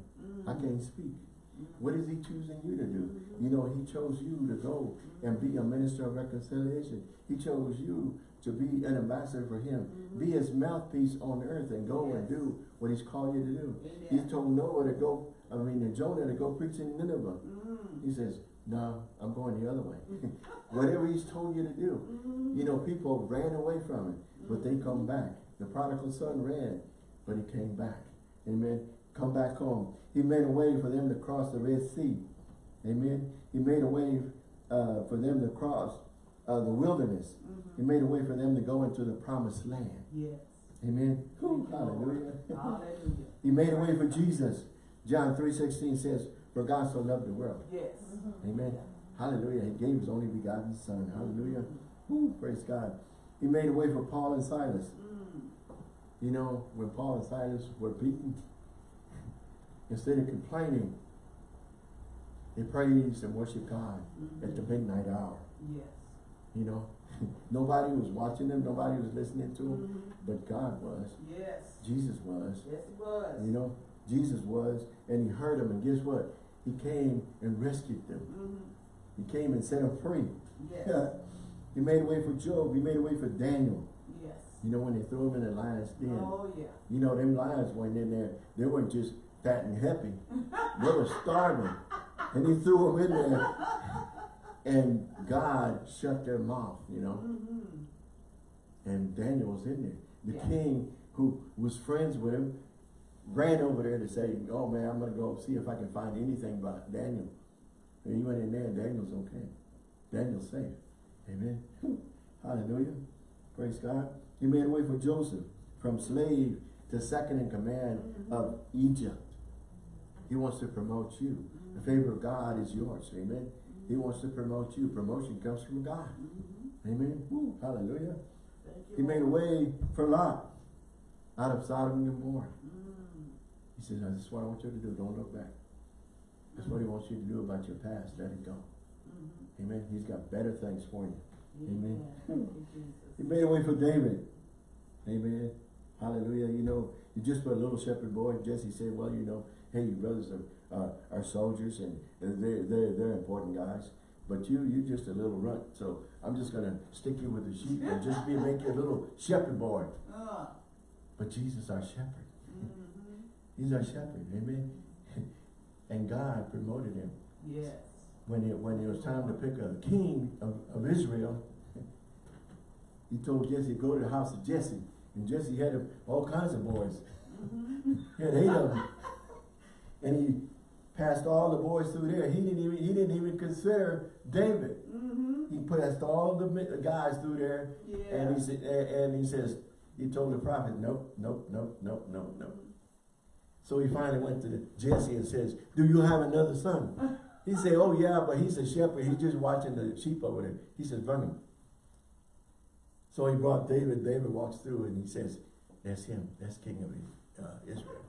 I Mhm. can't speak. What is he choosing you to do? You know, he chose you to go and be a minister of reconciliation. He chose you to be an ambassador for him. Mhm. Be his mouthpiece on earth and go and do what he's called you to do. He Amen. told Noah to go, I mean, to Jonah to go preach in Nineveh. Mhm. He says, no, I'm going the other way. *laughs* Whatever he's told you to do. Mhm. You know, people ran away from it, but they come back. The prodigal son ran, but he came back. Amen. Come back home. He made a way for them to cross the Red Sea. Amen. He made a way uh, for them to cross uh, the wilderness. Mhm. He made a way for them to go into the promised land. Yes. Amen. Whew, hallelujah. Hallelujah. He made a way for Jesus. John 3.16 says, For God so loved the world. Yes. Amen. Hallelujah. He gave his only begotten son. Hallelujah. Whew, praise God. He made a way for Paul and Silas. Mm. You know, when Paul and Silas were beaten, instead of complaining, they praised and worshiped God at the midnight hour. Yes. You know, *laughs* nobody was watching them, nobody was listening to them, Mhm. but God was. Yes. Jesus was. Yes, he was. You know, Jesus was, and he heard them, and guess what? He came and rescued them. Mhm. He came and set them free. Yes. *laughs* he made a way for Job. He made a way for Daniel. Yes. You know, when they threw him in the lion's den. Oh, yeah. You know, them lions went in there. They weren't just fat and happy. they were starving. And he threw them in there. And God shut their mouth, you know. Mhm. And Daniel was in there. The Yeah. king who was friends with him ran over there to say, oh man, I'm going to go see if I can find anything about Daniel. And he went in there and Daniel's okay. Daniel's safe. Amen. Hallelujah. Praise God. He made a way for Joseph from slave to second in command of Egypt. He wants to promote you. The favor of God is yours. Amen. He wants to promote you. Promotion comes from God. Mhm. Amen. Woo. Hallelujah. You, He made a way for Lot out of Sodom and Gomorrah. Mm. He said, "Now, this is what I want you to do. Don't look back. That's what he wants you to do about your past. Let it go. Mhm. Amen. He's got better things for you. Amen. Yeah. You, He made a way for David. Amen. Hallelujah. You know, you just put a little shepherd boy. Jesse said, well, you know, hey, your brothers are, uh, are soldiers and they're, they're, they're important guys. But you, you just a little runt. So I'm just going to stick you with the sheep and just be, make you a little *laughs* shepherd boy. Uh. But Jesus our shepherd. Mhm. He's our shepherd. Amen. *laughs* And God promoted him. Yes. When it, when it was time to pick a king of, of Israel, *laughs* he told Jesse, go to the house of Jesse. And Jesse had all kinds of boys. Mhm. He had eight of them. And he passed all the boys through there. He didn't even, he didn't even consider David. Mhm. He passed all the guys through there. Yeah. And he said, and and he says, he told the prophet, nope, nope, nope, nope, nope, nope. So he finally went to Jesse and says, do you have another son? He said, oh yeah, but he's a shepherd. He's just watching the sheep over there. He says, bring him. So he brought David. David walks through and he says, that's him. That's king of uh, Israel.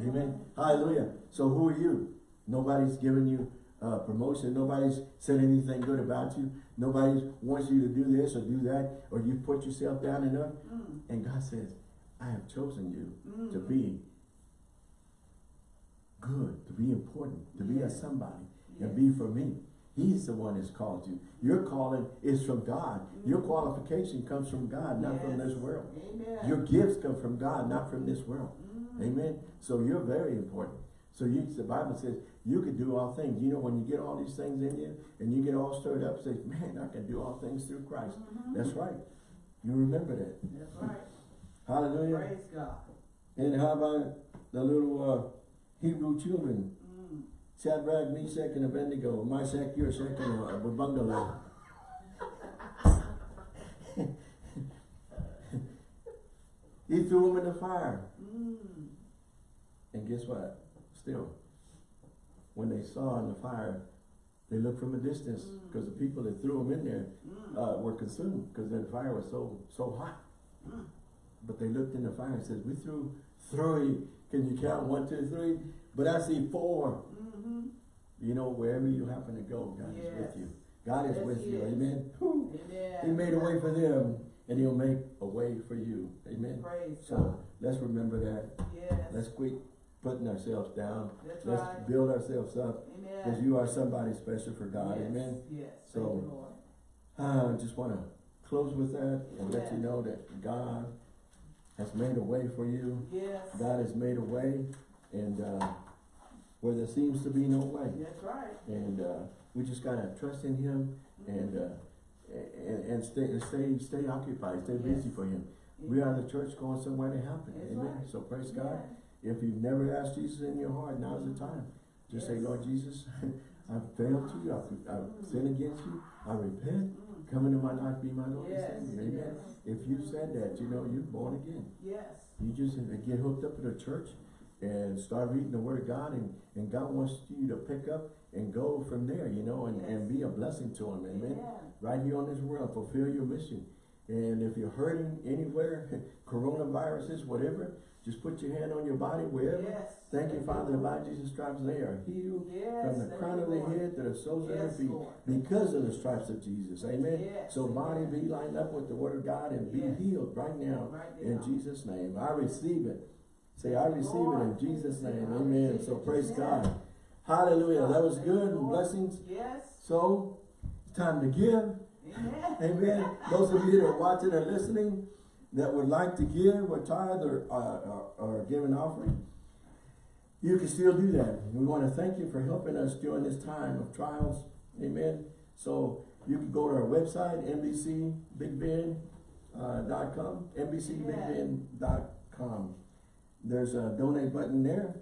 Amen. Hallelujah. So who are you? Nobody's giving you uh, promotion. Nobody's said anything good about you. Nobody wants you to do this or do that. Or you put yourself down enough. Mm. And God says, I have chosen you Mm. to be good, to be important, to be a Yes. somebody, and be for me. He's the one that's called you. Your calling is from God. Your Mhm. qualification comes from God, not from this world. Amen. Your gifts come from God, not from this world. Mm. Amen. So you're very important. So you, the Bible says you can do all things. You know, when you get all these things in you and you get all stirred up, say, man, I can do all things through Christ. Mhm. That's right. You remember that. That's right. Hallelujah. Praise God. And how about the little uh, Hebrew children? Mm. Shadrach, Meshach, and Abednego. My Shack, your Shack, and a bungalow. *laughs* he threw them in the fire. Mm. And guess what? Still, when they saw in the fire, they looked from a distance because the people that threw them in there Mm. uh, were consumed because the fire was so so hot. Mm. But they looked in the fire and said, "We threw three. Can you count one, two, three? But I see four. Mhm. You know, wherever you happen to go, God is with you. God is Yes, with you. is. Amen. Amen. He made a way for them, and He'll make a way for you. Amen. Praise So God. let's remember that. Yes. Let's quit putting ourselves down. That's Let's right. build ourselves up because you are somebody special for God. Yes. Amen. Yes. So- I just want to close with that and let you know that God has made a way for you. Yes. God has made a way, and uh, where there seems to be no way. That's right. And uh, we just gotta trust in Him and uh, and, and stay stay stay occupied, stay busy for Him. We are the church going somewhere to happen. That's Amen. right. So praise God. If you've never asked Jesus in your heart, now's the time. Just say, Lord Jesus, *laughs* I've failed you. I've, I've sinned against you. I repent. Come into my life, be my Lord and Yes, Savior. Amen. yes. If you said that, you know, you're born again. Yes. You just get hooked up to the church and start reading the word of God and, and God wants you to pick up and go from there, you know, and, and be a blessing to him. Amen. Amen. Right here on this world, fulfill your mission. And if you're hurting anywhere, *laughs* coronaviruses, whatever, just put your hand on your body wherever. Yes. Thank you, Father, by Jesus' stripes, they are healed Yes. from the crown of the head to the soles of their feet Lord. because of the stripes of Jesus. Amen. Yes, So body be lined up with the word of God and be healed right now Right in. Jesus' name. I receive it. Say, I receive it in Jesus' name. Amen. So praise. God. Hallelujah. That was good. and Lord. Blessings. Yes. So it's time to give. Amen. Amen. Those of you that are watching or listening that would like to give or tithe or, uh, or, or give an offering, you can still do that. We want to thank you for helping us during this time of trials. Amen. So you can go to our website, NBCBigBend.com, NBCBigBend.com. There's a donate button there.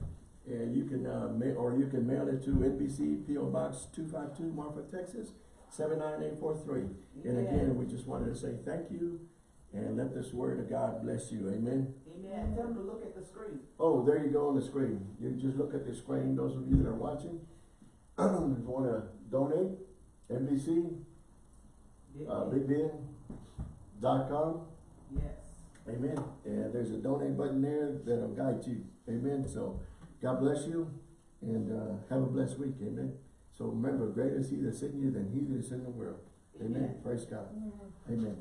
And you can, uh, or you can mail it to NBC PO Box two five two, Marfa, Texas, seven nine eight four three. And again, we just wanted to say thank you and let this word of God bless you. Amen. Amen. Tell them to look at the screen. Oh, there you go on the screen. You just look at the screen, those of you that are watching. *clears throat* If you wanna donate, NBC, uh, BigBend.com. Yes. Amen. And there's a donate button there that'll guide you. Amen. So God bless you and uh, have a blessed week. Amen. So remember, greater is he that's in you than he that is in the world. Amen. Amen. Praise God. Amen.